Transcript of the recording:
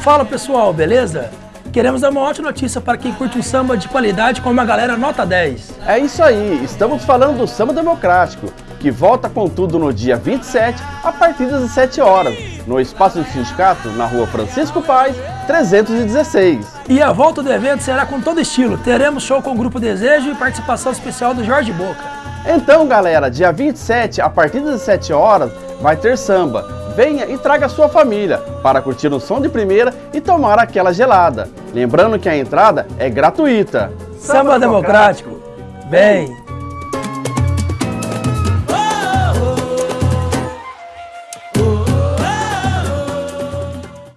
Fala pessoal, beleza? Queremos dar uma ótima notícia para quem curte um samba de qualidade com uma galera nota 10. É isso aí, estamos falando do Samba Democrático, que volta com tudo no dia 27, a partir das 17 horas, no Espaço do Sindicato, na rua Francisco Paz, 316. E a volta do evento será com todo estilo. Teremos show com o Grupo Desejo e participação especial do Jorge Boca. Então galera, dia 27, a partir das 17 horas, vai ter samba. Venha e traga sua família para curtir um som de primeira e tomar aquela gelada. Lembrando que a entrada é gratuita. Samba, Democrático. Vem!